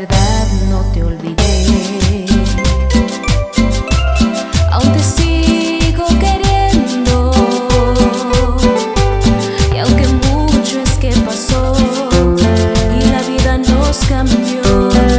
verdad no te olvidé. Aún te sigo queriendo. Y aunque mucho es que pasó Y la vida nos cambió.